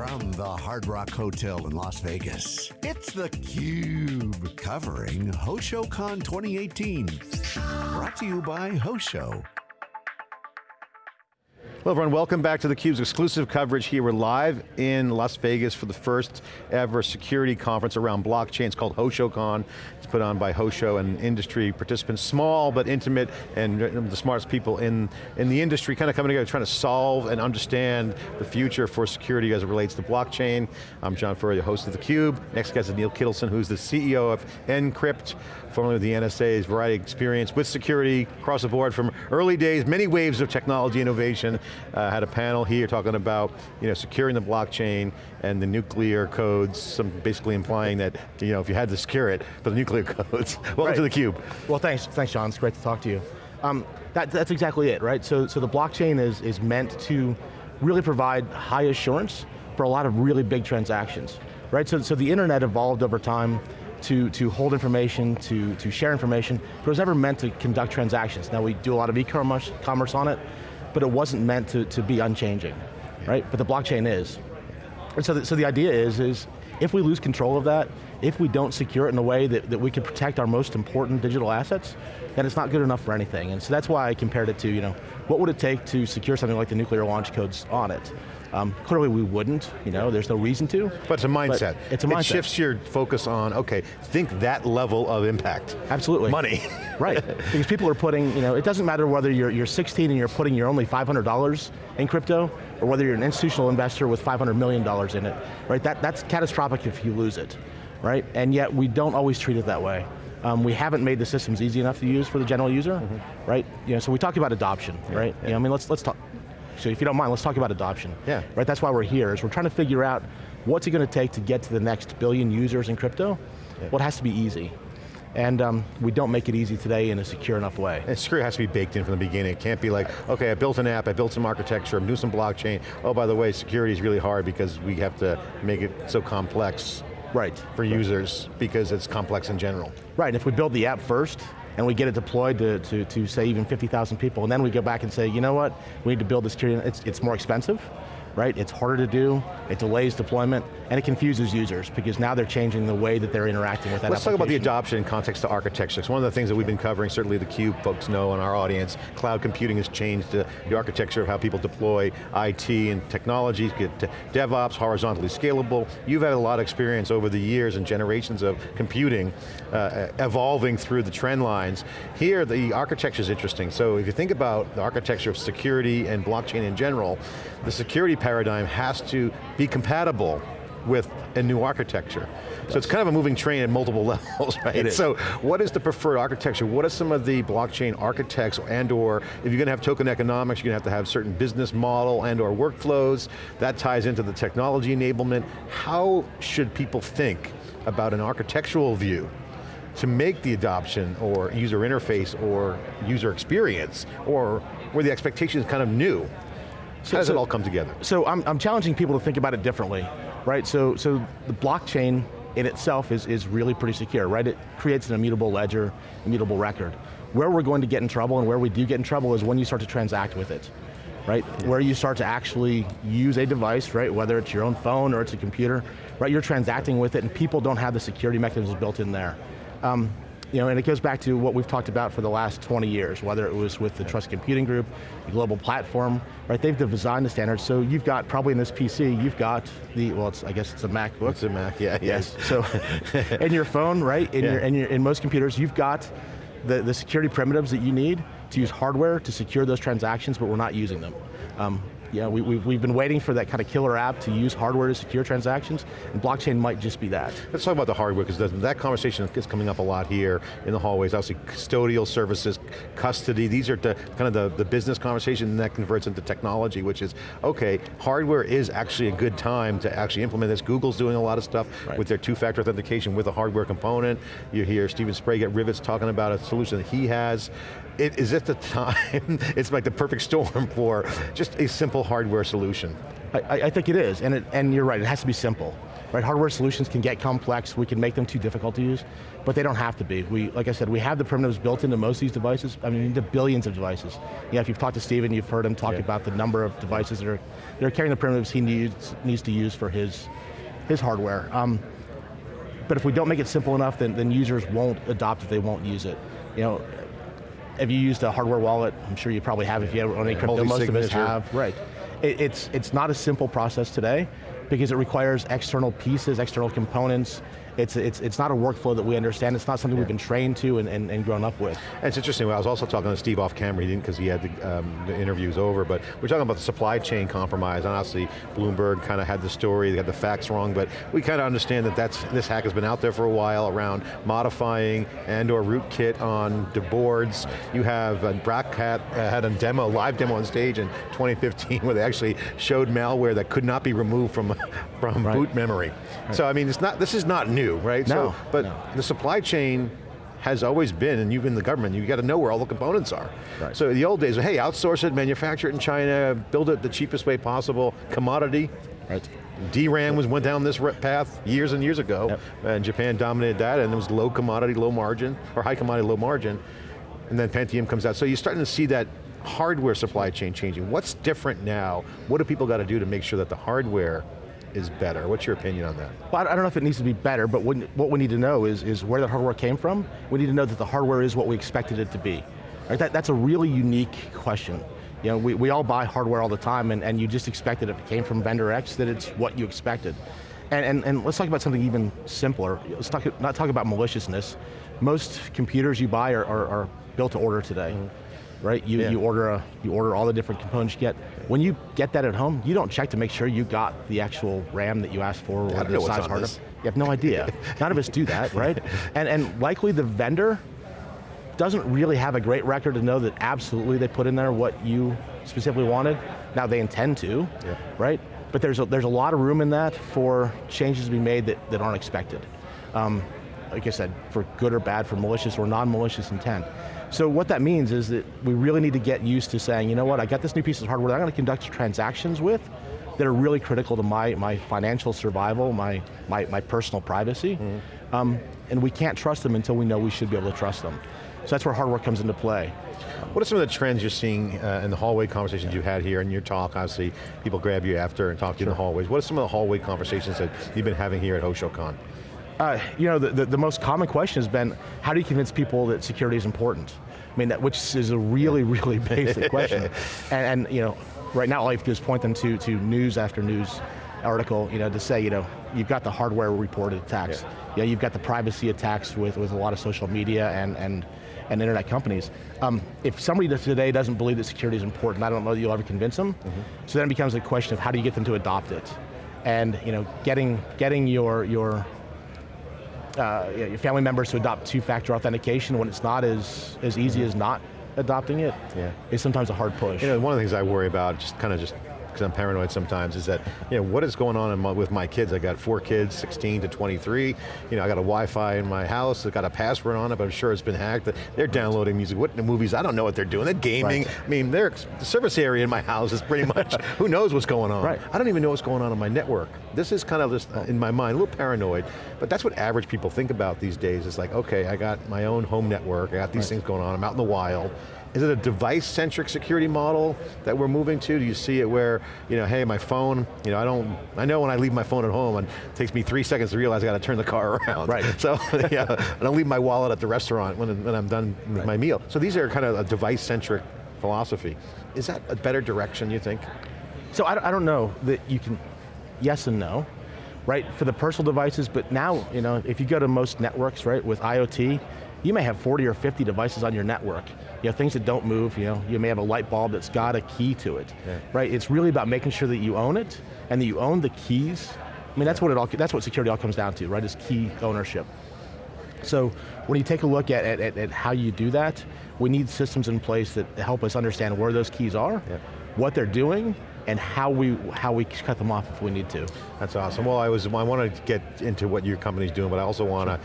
From the Hard Rock Hotel in Las Vegas, it's theCUBE, covering HoshoCon 2018. Brought to you by Hosho. Hello everyone, welcome back to theCUBE's exclusive coverage here. We're live in Las Vegas for the first ever security conference around blockchain. It's called HoshoCon. It's put on by Hosho and industry participants, small but intimate and the smartest people in, in the industry kind of coming together trying to solve and understand the future for security as it relates to blockchain. I'm John Furrier, host of theCUBE. Next guest is Neil Kittleson, who's the CEO of Nkrypt, formerly with the NSA's variety of experience with security across the board from early days, many waves of technology innovation uh, had a panel here talking about you know, securing the blockchain and the nuclear codes, some basically implying that you know, if you had to secure it, for the nuclear codes. Welcome right. to theCUBE. Well thanks, thanks John, it's great to talk to you. Um, that, that's exactly it, right? So, so the blockchain is, is meant to really provide high assurance for a lot of really big transactions, right? So, so the internet evolved over time to, to hold information, to, to share information, but it was never meant to conduct transactions. Now we do a lot of e-commerce commerce on it, but it wasn't meant to, to be unchanging, right? But the blockchain is. And so the, so the idea is, is if we lose control of that, if we don't secure it in a way that, that we can protect our most important digital assets, then it's not good enough for anything. And so that's why I compared it to, you know, what would it take to secure something like the nuclear launch codes on it? Um, clearly we wouldn't, you know, there's no reason to. But it's a mindset. It's a mindset. It shifts your focus on, okay, think that level of impact. Absolutely. Money. right, because people are putting, you know, it doesn't matter whether you're, you're 16 and you're putting your only $500 in crypto, or whether you're an institutional investor with $500 million in it, right? That, that's catastrophic if you lose it, right? And yet we don't always treat it that way. Um, we haven't made the systems easy enough to use for the general user, mm -hmm. right? You know, so we talk about adoption, yeah, right? Yeah. You know, I mean, let's, let's talk, so if you don't mind, let's talk about adoption. Yeah. Right, that's why we're here, is we're trying to figure out what's it going to take to get to the next billion users in crypto? Yeah. Well, it has to be easy. And um, we don't make it easy today in a secure enough way. And security has to be baked in from the beginning. It can't be like, okay, I built an app, I built some architecture, I'm doing some blockchain. Oh, by the way, security is really hard because we have to make it so complex right. for right. users because it's complex in general. Right, and if we build the app first, and we get it deployed to, to, to say even 50,000 people, and then we go back and say, you know what, we need to build this security, it's, it's more expensive, right? It's harder to do, it delays deployment, and it confuses users because now they're changing the way that they're interacting with that Let's talk about the adoption in context to architecture. It's one of the things that we've been covering, certainly the CUBE folks know in our audience, cloud computing has changed the, the architecture of how people deploy IT and technologies, get DevOps, horizontally scalable. You've had a lot of experience over the years and generations of computing uh, evolving through the trend lines. Here, the architecture is interesting. So if you think about the architecture of security and blockchain in general, the security paradigm has to be compatible with a new architecture. So it's kind of a moving train at multiple levels, right? So what is the preferred architecture? What are some of the blockchain architects and or, if you're going to have token economics, you're going to have to have certain business model and or workflows, that ties into the technology enablement. How should people think about an architectural view to make the adoption or user interface or user experience or where the expectation is kind of new? So, How does so, it all come together? So I'm, I'm challenging people to think about it differently, right? So, so the blockchain in itself is, is really pretty secure, right? It creates an immutable ledger, immutable record. Where we're going to get in trouble and where we do get in trouble is when you start to transact with it, right? Yeah. Where you start to actually use a device, right? Whether it's your own phone or it's a computer, right? You're transacting with it and people don't have the security mechanisms built in there. Um, you know, and it goes back to what we've talked about for the last 20 years, whether it was with the Trust Computing Group, the global platform, right? They've designed the standards, so you've got, probably in this PC, you've got the, well, it's, I guess it's a MacBook. It's a Mac, yeah. Yes, so, in your phone, right? In, yeah. your, in, your, in most computers, you've got the, the security primitives that you need to use hardware to secure those transactions, but we're not using them. Um, yeah, we, we've, we've been waiting for that kind of killer app to use hardware to secure transactions, and blockchain might just be that. Let's talk about the hardware, because that conversation is coming up a lot here in the hallways. Obviously, custodial services, custody, these are the, kind of the, the business conversation, and that converts into technology, which is, okay, hardware is actually a good time to actually implement this. Google's doing a lot of stuff right. with their two-factor authentication with a hardware component. You hear Steven Sprague at Rivetz talking about a solution that he has it, is it the time, it's like the perfect storm for just a simple hardware solution? I, I think it is, and, it, and you're right, it has to be simple. Right, hardware solutions can get complex, we can make them too difficult to use, but they don't have to be. We, like I said, we have the primitives built into most of these devices, I mean, into billions of devices. Yeah, if you've talked to Steven, you've heard him talk Yeah. about the number of devices that are, that are carrying the primitives he needs, needs to use for his, his hardware. Um, but if we don't make it simple enough, then, then users won't adopt it, they won't use it. You know, have you used a hardware wallet? I'm sure you probably have if you own any crypto, most of us have. Right. It, it's, it's not a simple process today because it requires external pieces, external components. It's, it's, it's not a workflow that we understand. It's not something we've been trained to and, and, and grown up with. And it's interesting, I was also talking to Steve off camera, he didn't because he had the, um, the interviews over, but we're talking about the supply chain compromise, and obviously Bloomberg kind of had the story, they had the facts wrong, but we kind of understand that that's, this hack has been out there for a while around modifying and or rootkit on the boards. You have, uh, Black Hat, uh, had a demo, live demo on stage in 2015 where they actually showed malware that could not be removed from, from Right. boot memory. So I mean, it's not, this is not new, right? No, So, but no. the supply chain has always been, and you've been the government, you got to know where all the components are. Right. So the old days, hey, outsource it, manufacture it in China, build it the cheapest way possible, commodity. Right. DRAM was went down this path years and years ago, Yep. and Japan dominated that, and it was low commodity, low margin, or high commodity, low margin, and then Pentium comes out. So you're starting to see that hardware supply chain changing. What's different now? What do people got to do to make sure that the hardware is better? What's your opinion on that? Well, I don't know if it needs to be better, but what we need to know is, is where the hardware came from. We need to know that the hardware is what we expected it to be. Right? That, that's a really unique question. You know, we, we all buy hardware all the time and, and you just expected if it came from vendor X that it's what you expected. And, and, and let's talk about something even simpler. Let's talk, not talk about maliciousness. Most computers you buy are, are, are built to order today. Mm-hmm. Right, you, Yeah. you order a, you order all the different components you get. When you get that at home, you don't check to make sure you got the actual RAM that you asked for, or don't whatever know the size hard drive. You have no idea. None of us do that, right? And, and likely the vendor doesn't really have a great record to know that absolutely they put in there what you specifically wanted. Now they intend to, Yeah. right? But there's a, there's a lot of room in that for changes to be made that, that aren't expected. Um, like I said, for good or bad, for malicious or non-malicious intent. So what that means is that we really need to get used to saying, you know what, I got this new piece of hardware that I'm going to conduct transactions with that are really critical to my, my financial survival, my, my, my personal privacy. Um, and we can't trust them until we know we should be able to trust them. So that's where hardware comes into play. What are some of the trends you're seeing uh, in the hallway conversations you had here in your talk? Obviously, people grab you after and talk to you in the hallways. What are some of the hallway conversations that you've been having here at HoshoCon? Uh, you know, the, the, the most common question has been, how do you convince people that security is important? I mean, that, which is a really, really basic question. And, and, you know, right now all you have to do is point them to, to news after news article, you know, to say, you know, you've got the hardware reported attacks. Yeah. You know, you've got the privacy attacks with, with a lot of social media and, and, and internet companies. Um, if somebody today doesn't believe that security is important, I don't know that you'll ever convince them. So then it becomes a question of how do you get them to adopt it? And, you know, getting, getting your, your uh, your family members to adopt two-factor authentication when it's not as, as easy as not adopting it Yeah. is sometimes a hard push. You know, one of the things I worry about, just kind of just because I'm paranoid sometimes, is that, you know, what is going on in my, with my kids? I got four kids, 16 to 23. You know, I got a Wi-Fi in my house. I got a password on it, but I'm sure it's been hacked. They're downloading music, what the movies? I don't know what they're doing. They're gaming. Right. I mean, their the service area in my house is pretty much, who knows what's going on? Right. I don't even know what's going on on my network. This is kind of just uh, in my mind, a little paranoid, but that's what average people think about these days. It's like, okay, I got my own home network, I got these things going on, I'm out in the wild. Is it a device-centric security model that we're moving to? Do you see it where, you know, hey, my phone, you know, I don't, I know when I leave my phone at home, and it takes me three seconds to realize I got to turn the car around. Right. So, yeah, and I'll leave my wallet at the restaurant when, when I'm done with my meal. So these are kind of a device-centric philosophy. Is that a better direction, you think? So I, I don't know that you can, yes and no, right? For the personal devices, but now, you know, if you go to most networks, right, with IoT, you may have 40 or 50 devices on your network. You know, things that don't move, you know, you may have a light bulb that's got a key to it, Yeah. right? It's really about making sure that you own it and that you own the keys. I mean, that's what it all, that's what security all comes down to, right, is key ownership. So when you take a look at, at, at, at how you do that, we need systems in place that help us understand where those keys are, Yeah. what they're doing, and how we, how we cut them off if we need to. That's awesome. Well, I was I want to get into what your company's doing, but I also want to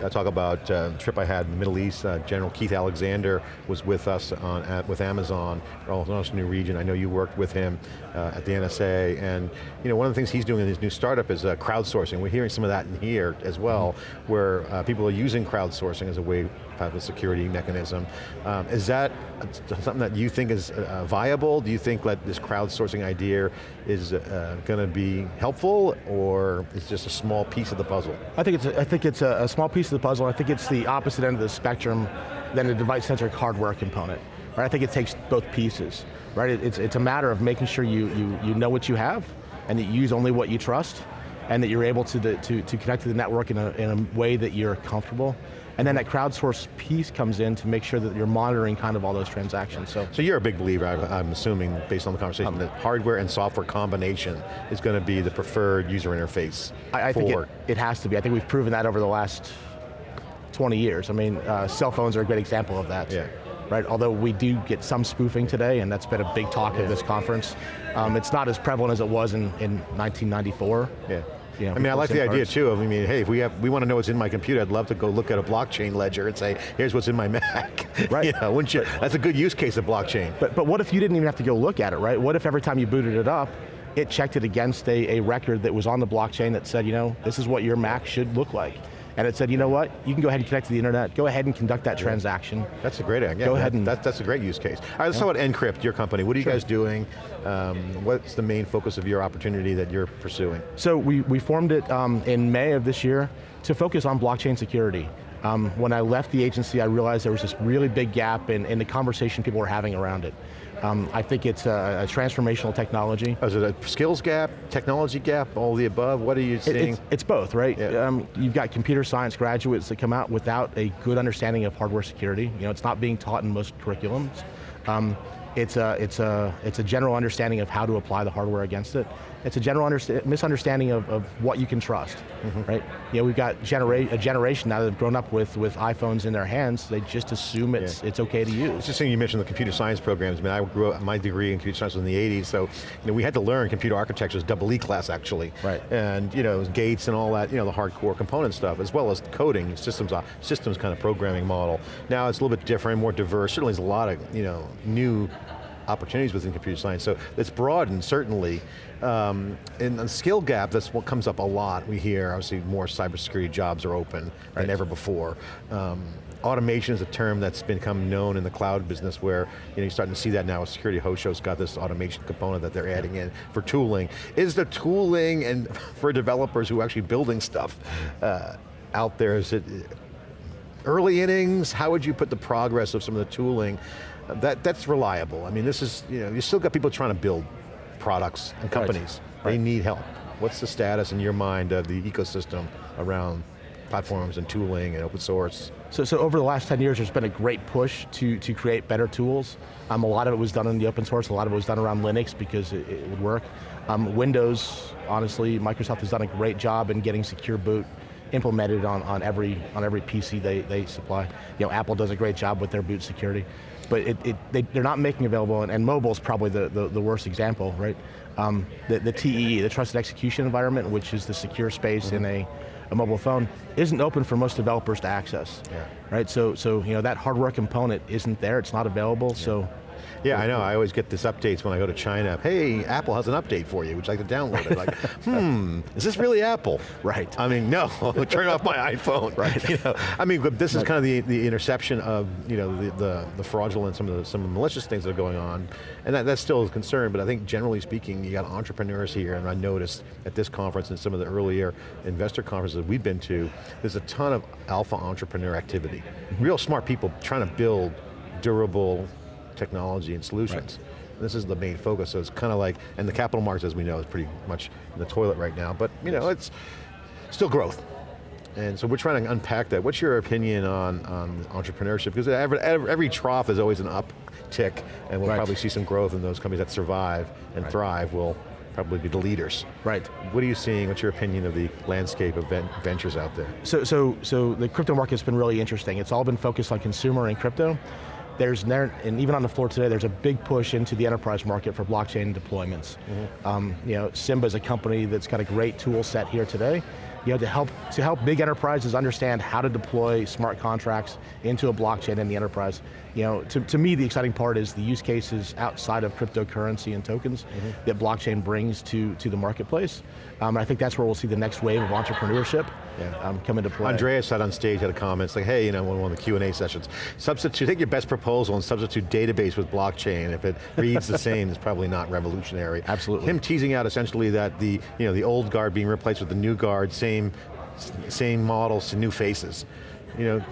I talk about uh, trip I had in the Middle East. Uh, General Keith Alexander was with us on, at, with Amazon, also new region. I know you worked with him uh, at the NSA, and you know one of the things he's doing in his new startup is uh, crowdsourcing. We're hearing some of that in here as well, mm -hmm. where uh, people are using crowdsourcing as a way have a security mechanism. Um, is that something that you think is uh, viable? Do you think that this crowdsourcing idea is uh, going to be helpful, or is just a small piece of the puzzle? I think it's a, I think it's a, a small piece of the puzzle. I think it's the opposite end of the spectrum than the device-centric hardware component. Right? I think it takes both pieces. Right? It's, it's a matter of making sure you, you, you know what you have, and that you use only what you trust, and that you're able to, to, to connect to the network in a, in a way that you're comfortable. And then that crowdsource piece comes in to make sure that you're monitoring kind of all those transactions. So, so you're a big believer, I'm assuming, based on the conversation, um, that hardware and software combination is going to be the preferred user interface I, I think it, it, has to be. I think we've proven that over the last 20 years. I mean, uh, cell phones are a great example of that. Yeah. Right, although we do get some spoofing today, and that's been a big talk yeah. of this conference. Um, it's not as prevalent as it was in, in 1994. Yeah. Know, I mean, I like the idea too of, I mean, hey, if we have, we want to know what's in my computer, I'd love to go look at a blockchain ledger and say, here's what's in my Mac. Right. you know, wouldn't you? That's a good use case of blockchain. But, but what if you didn't even have to go look at it, right? What if every time you booted it up, it checked it against a, a record that was on the blockchain that said, you know, this is what your Mac should look like and it said, you know what, you can go ahead and connect to the internet, go ahead and conduct that transaction. That's a great idea. Go ahead and- that, That's a great use case. All right, let's yeah. talk about Nkrypt, your company. What are you guys doing? Um, what's the main focus of your opportunity that you're pursuing? So we, we formed it um, in May of this year to focus on blockchain security. Um, when I left the agency, I realized there was this really big gap in, in the conversation people were having around it. Um, I think it's a, a, transformational technology. Is it a skills gap, technology gap, all the above? What are you seeing? It's, it's both, right? Yeah. Um, you've got computer science graduates that come out without a good understanding of hardware security. You know, it's not being taught in most curriculums. Um, it's a, it's, a, it's a general understanding of how to apply the hardware against it. It's a general misunderstanding of, of what you can trust, mm -hmm. right? You know, we've got genera a generation now that have grown up with, with iPhones in their hands, they just assume it's, yeah. it's okay to use. It's interesting you mentioned the computer science programs. I mean, I grew up, my degree in computer science was in the 80s, so you know, we had to learn computer architecture, was double E class actually. Right. And you know, gates and all that, you know, the hardcore component stuff, as well as coding, systems, uh, systems kind of programming model. Now it's a little bit different, more diverse, certainly there's a lot of, you know, new opportunities within computer science. So it's broadened, certainly. Um, in the skill gap, that's what comes up a lot. We hear, obviously, more cybersecurity jobs are open right. than ever before. Um, automation is a term that's become known in the cloud business where you know, you're starting to see that now. Security Hosho's got this automation component that they're adding in for tooling. Is the tooling and for developers who are actually building stuff uh, out there, is it early innings? How would you put the progress of some of the tooling that, that's reliable. I mean, this is, you know, you still got people trying to build products and companies. Right. They right. need help. What's the status in your mind of the ecosystem around platforms and tooling and open source? So, so over the last 10 years, there's been a great push to, to create better tools. Um, a lot of it was done in the open source, a lot of it was done around Linux because it, it would work. Um, Windows, honestly, Microsoft has done a great job in getting secure boot implemented on, on every on every PC they, they supply. You know, Apple does a great job with their boot security but it, it, they, are not making available, and, and mobile is probably the, the, the, worst example, right? Um, the, the TEE, the Trusted Execution Environment, which is the secure space mm -hmm. in a, a mobile phone, isn't open for most developers to access, yeah. right? So, so you know, that hardware component isn't there, it's not available, yeah. so yeah, I know, I always get this updates when I go to China. Hey, Apple has an update for you. Would you like to download it? Like, hmm, is this really Apple? Right. I mean, no, turn off my iPhone. Right. You know, I mean, this is kind of the, the interception of you know, the, the, the fraudulent, some of the, some of the malicious things that are going on. And that, that's still a concern, but I think generally speaking, you got entrepreneurs here, and I noticed at this conference and some of the earlier investor conferences we've been to, there's a ton of alpha entrepreneur activity. Mm -hmm. Real smart people trying to build durable, technology and solutions. Right. This is the main focus, so it's kind of like, and the capital markets, as we know, is pretty much in the toilet right now, but you know, it's still growth. And so we're trying to unpack that. What's your opinion on, on entrepreneurship? Because every, every, trough is always an uptick, and we'll right. probably see some growth in those companies that survive and right. thrive will probably be the leaders. Right. What are you seeing, what's your opinion of the landscape of ventures out there? So, so, so the crypto market's been really interesting. It's all been focused on consumer and crypto there's, and even on the floor today, there's a big push into the enterprise market for blockchain deployments. Mm -hmm. um, you know, Simba is a company that's got a great tool set here today. you know, to help, to help big enterprises understand how to deploy smart contracts into a blockchain in the enterprise. You know, to, to me, the exciting part is the use cases outside of cryptocurrency and tokens mm -hmm. that blockchain brings to, to the marketplace. Um, and I think that's where we'll see the next wave of entrepreneurship yeah. um, come into play. Andreas said on stage, had a comment, like, hey, you know, one of the Q&A sessions, substitute, take your best proposal and substitute database with blockchain. If it reads the same, it's probably not revolutionary. Absolutely. Him teasing out essentially that the, you know, the old guard being replaced with the new guard, same, same models, new faces you know,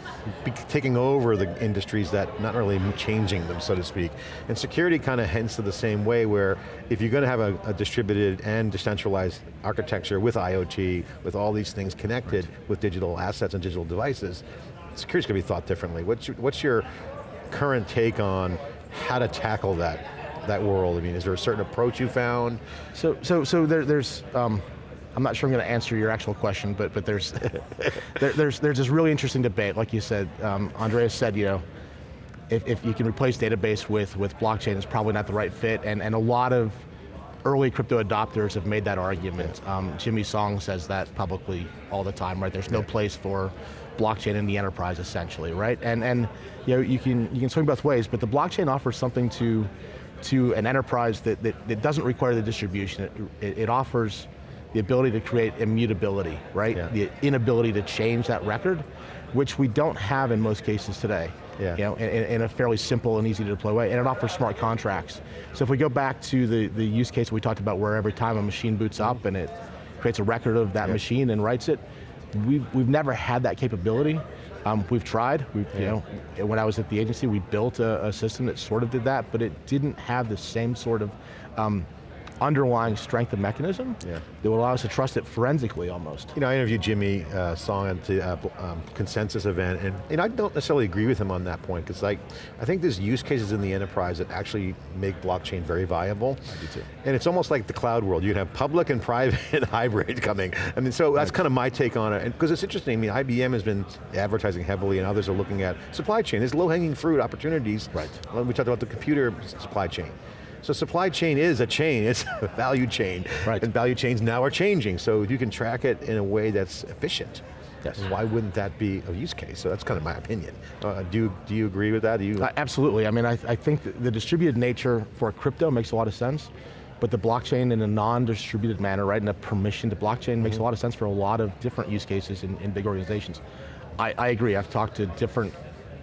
taking over the industries that not really changing them, so to speak. And security kind of hints to the same way where if you're going to have a, a, distributed and decentralized architecture with IoT, with all these things connected right. with digital assets and digital devices, security's going to be thought differently. What's your, what's your current take on how to tackle that that world? I mean, is there a certain approach you found? So, so, so there, there's, um, I'm not sure I'm going to answer your actual question, but but there's there, there's there's this really interesting debate, like you said. Um, Andreas said, you know, if, if you can replace database with with blockchain, it's probably not the right fit, and and a lot of early crypto adopters have made that argument. Um, Jimmy Song says that publicly all the time, right? There's no place for blockchain in the enterprise, essentially, right? And and you know you can you can swing both ways, but the blockchain offers something to to an enterprise that, that, that doesn't require the distribution. It, it, it offers the ability to create immutability, right? Yeah. The inability to change that record, which we don't have in most cases today. Yeah. You know, in, in, a fairly simple and easy to deploy way, and it offers smart contracts. So if we go back to the, the use case we talked about where every time a machine boots up and it creates a record of that yeah. machine and writes it, we've, we've never had that capability. Um, we've tried, we've, yeah. you know, when I was at the agency, we built a, a, system that sort of did that, but it didn't have the same sort of um, underlying strength of mechanism yeah. that will allow us to trust it forensically almost. You know, I interviewed Jimmy uh, Song at the uh, um, consensus event, and, and I don't necessarily agree with him on that point, because like, I think there's use cases in the enterprise that actually make blockchain very viable. I do too. And it's almost like the cloud world. You can have public and private hybrid coming. I mean, so that's kind of my take on it, because it's interesting, I mean, IBM has been advertising heavily, and others are looking at supply chain. There's low-hanging fruit opportunities. Right. We talked about the computer supply chain. So supply chain is a chain, it's a value chain. Right. And value chains now are changing, so if you can track it in a way that's efficient, Yes. Why wouldn't that be a use case? So that's kind of my opinion. Uh, do, you, do you agree with that? Do you? Uh, absolutely, I mean, I, I think the distributed nature for crypto makes a lot of sense, but the blockchain in a non-distributed manner, right, in a permission to blockchain mm -hmm. makes a mm-hmm. lot of sense for a lot of different use cases in, in big organizations. I, I agree, I've talked to different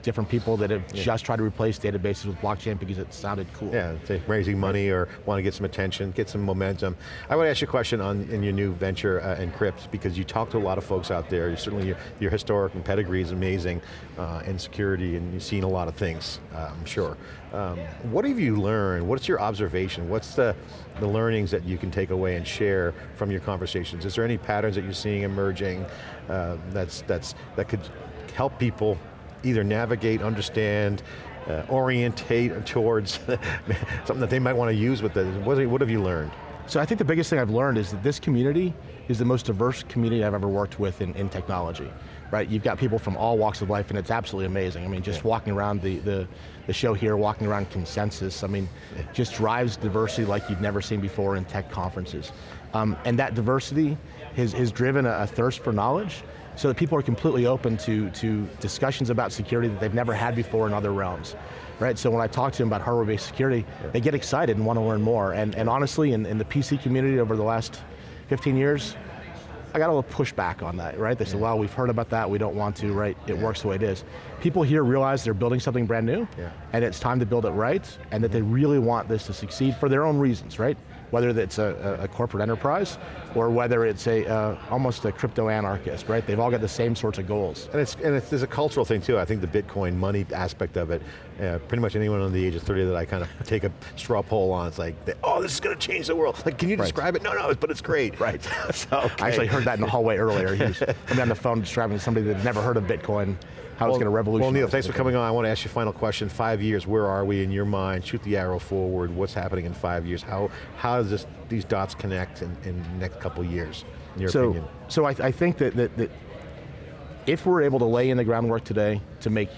different people that have yeah. just tried to replace databases with blockchain because it sounded cool. Yeah, raising money or want to get some attention, get some momentum. I want to ask you a question on in your new venture uh, Nkrypt because you talk to a lot of folks out there. You certainly your, your historic and pedigree is amazing uh, in security and you've seen a lot of things, uh, I'm sure. Um, what have you learned? What's your observation? What's the, the learnings that you can take away and share from your conversations? Is there any patterns that you're seeing emerging uh, that's, that's, that could help people either navigate, understand, uh, orientate towards something that they might want to use with it. What, what have you learned? So I think the biggest thing I've learned is that this community is the most diverse community I've ever worked with in, in technology. Right, you've got people from all walks of life and it's absolutely amazing. I mean, just yeah. walking around the, the, the, show here, walking around Consensus, I mean, yeah. just drives diversity like you've never seen before in tech conferences. Um, and that diversity has, has driven a, a thirst for knowledge so that people are completely open to, to discussions about security that they've never had before in other realms. Right, so when I talk to them about hardware-based security, yeah. they get excited and want to learn more. And, and honestly, in, in the PC community over the last 15 years, I got a little pushback on that, right? They said, well, we've heard about that, we don't want to, right? It yeah. works the way it is. People here realize they're building something brand new, yeah. and it's time to build it right, and that they really want this to succeed for their own reasons, right? whether it's a, a corporate enterprise or whether it's a uh, almost a crypto anarchist, right? They've all got the same sorts of goals. And it's and it's, there's a cultural thing too. I think the Bitcoin money aspect of it, uh, pretty much anyone under the age of 30 that I kind of take a straw poll on, it's like, oh, this is going to change the world. Like, can you describe right. it? No, no, but it's great. Right. so, okay. I actually heard that in the hallway earlier. He was coming on the phone describing somebody that had never heard of Bitcoin how well, it's going to revolutionize. Well, Neil, thanks for coming on. I want to ask you a final question. Five years, where are we in your mind? Shoot the arrow forward. What's happening in five years? How how does this, these dots connect in, in the next couple years, in your so, opinion? So I, I think that, that, that if we're able to lay in the groundwork today to make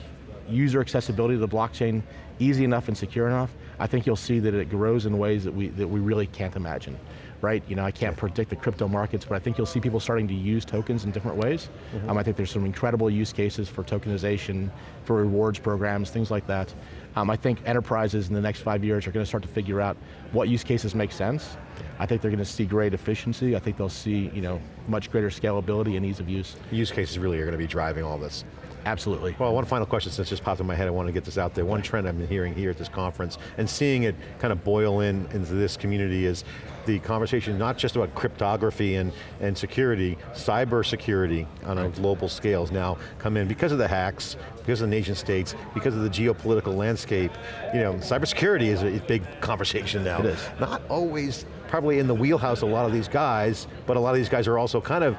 user accessibility to the blockchain easy enough and secure enough, I think you'll see that it grows in ways that we, that we really can't imagine. Right? You know, I can't predict the crypto markets, but I think you'll see people starting to use tokens in different ways. Um, I think there's some incredible use cases for tokenization, for rewards programs, things like that. Um, I think enterprises in the next five years are going to start to figure out what use cases make sense. I think they're going to see great efficiency. I think they'll see, you know, much greater scalability and ease of use. Use cases really are going to be driving all this. Absolutely. Well, one final question since just popped in my head, I want to get this out there. One trend I've been hearing here at this conference and seeing it kind of boil in into this community is the conversation not just about cryptography and, and security, cyber security on a global scale has now come in because of the hacks, because of the nation states, because of the geopolitical landscape. You know, cybersecurity is a big conversation now. It is. Not always probably in the wheelhouse of a lot of these guys, but a lot of these guys are also kind of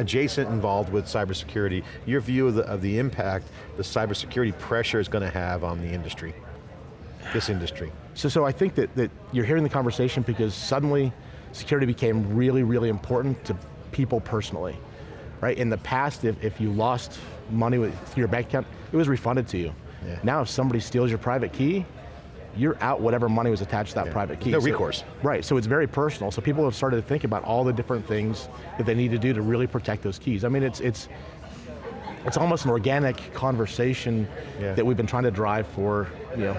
adjacent involved with cybersecurity. Your view of the, of the impact the cybersecurity pressure is going to have on the industry, this industry. So, so I think that, that you're hearing the conversation because suddenly security became really, really important to people personally. Right, in the past, if, if you lost money with your bank account, it was refunded to you. Yeah. Now if somebody steals your private key, you're out whatever money was attached to that Yeah. private key. No So- recourse. Right, so it's very personal. So people have started to think about all the different things that they need to do to really protect those keys. I mean, it's, it's, it's almost an organic conversation Yeah. that we've been trying to drive for, you know,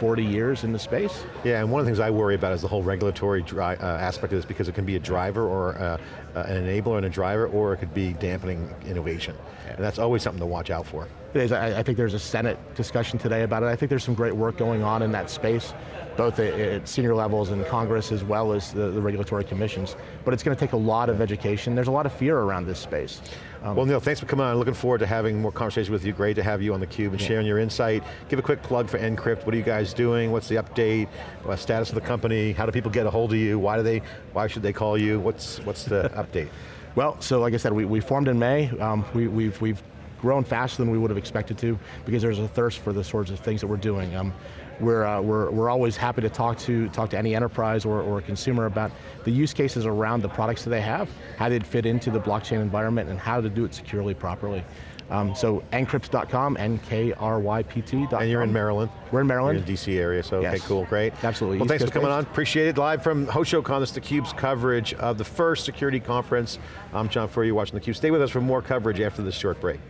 40 years in the space. Yeah, and one of the things I worry about is the whole regulatory uh, aspect of this because it can be a driver or uh, uh, an enabler and a driver, or it could be dampening innovation. And that's always something to watch out for. It is. I, I think there's a Senate discussion today about it. I think there's some great work going on in that space, both at, at senior levels in Congress as well as the, the regulatory commissions. But it's going to take a lot of education. There's a lot of fear around this space. Um, well, Neil, thanks for coming on. Looking forward to having more conversations with you. Great to have you on theCUBE and sharing your insight. Give a quick plug for Nkrypt. What are you guys doing? What's the update? What status of the company? How do people get a hold of you? Why do they? Why should they call you? What's what's the update? Well, so like I said, we, we formed in May. Um, we, we've, we've grown faster than we would have expected to because there's a thirst for the sorts of things that we're doing. Um, we're, uh, we're, we're always happy to talk to, talk to any enterprise or, or consumer about the use cases around the products that they have, how they'd fit into the blockchain environment, and how to do it securely, properly. Um, so nkrypt.com, N-K-R-Y-P-T.com. And you're in Maryland. We're in Maryland. You're in the DC area, so okay, cool, great. Absolutely. Well, East thanks for coming based. on, appreciate it. Live from HoshoCon, this is theCUBE's coverage of the first security conference. I'm John Furrier, you're watching theCUBE. Stay with us for more coverage after this short break.